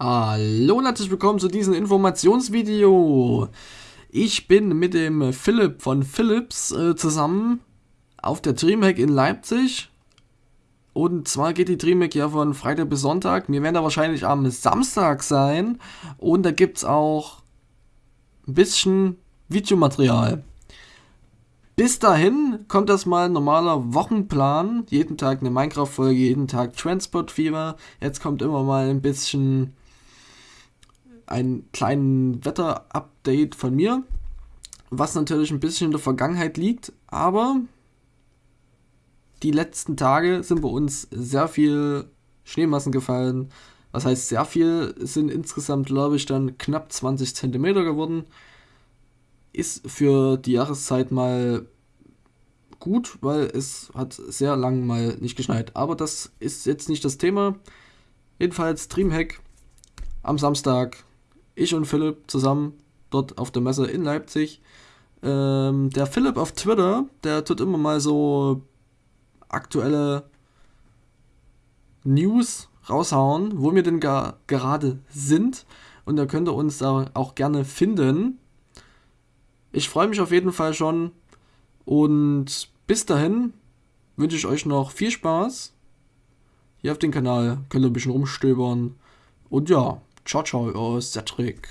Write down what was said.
Hallo und herzlich willkommen zu diesem Informationsvideo. Ich bin mit dem Philipp von Philips äh, zusammen auf der Dreamhack in Leipzig. Und zwar geht die Dreamhack ja von Freitag bis Sonntag. Wir werden da wahrscheinlich am Samstag sein. Und da gibt es auch ein bisschen Videomaterial. Bis dahin kommt das mal ein normaler Wochenplan. Jeden Tag eine Minecraft-Folge, jeden Tag Transport Fever. Jetzt kommt immer mal ein bisschen einen kleinen Wetter-Update von mir, was natürlich ein bisschen in der Vergangenheit liegt, aber die letzten Tage sind bei uns sehr viel Schneemassen gefallen. Was heißt sehr viel? Sind insgesamt, glaube ich, dann knapp 20 cm geworden. Ist für die Jahreszeit mal gut, weil es hat sehr lang mal nicht geschneit. Aber das ist jetzt nicht das Thema. Jedenfalls Dreamhack am Samstag ich und Philipp zusammen dort auf der Messe in Leipzig. Ähm, der Philipp auf Twitter, der tut immer mal so aktuelle News raushauen, wo wir denn gar, gerade sind. Und da könnt ihr uns da auch gerne finden. Ich freue mich auf jeden Fall schon. Und bis dahin wünsche ich euch noch viel Spaß. Hier auf dem Kanal könnt ihr ein bisschen rumstöbern. Und ja, Ciao, ciao, euer Cedric.